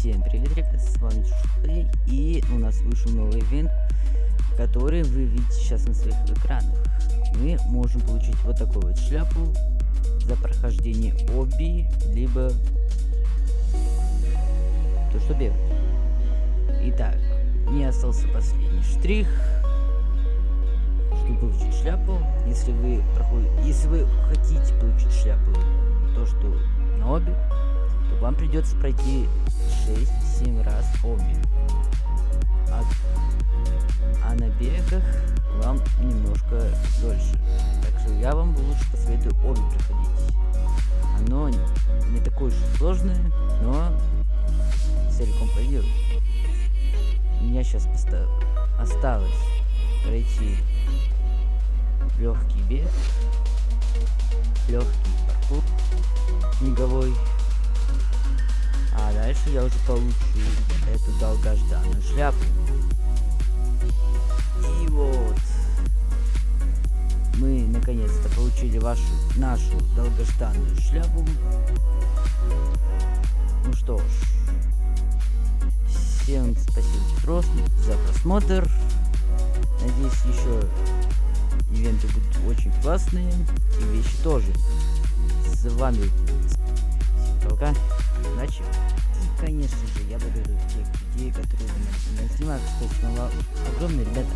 Всем привет, ребят, с вами Шухей, и у нас вышел новый ивент, который вы видите сейчас на своих экранах. Мы можем получить вот такую вот шляпу за прохождение оби, либо то, что бегать. Итак, не остался последний штрих, чтобы получить шляпу. Если вы проходите, если вы хотите получить шляпу, то что на оби, то вам придется пройти 6-7 раз оби. А, а на бегах вам немножко дольше. Так что я вам лучше посоветую оби проходить. Оно не такое уж сложное, но целиком пройдет. У меня сейчас осталось пройти легкий бег, дальше я уже получу эту долгожданную шляпу. И вот мы наконец-то получили вашу нашу долгожданную шляпу. Ну что ж, всем спасибо за просмотр. Надеюсь, еще ивенты будут очень классные и вещи тоже. С вами пока, удачи. Я благодарю тех людей, которые меня снимают. Кстати, огромные ребята.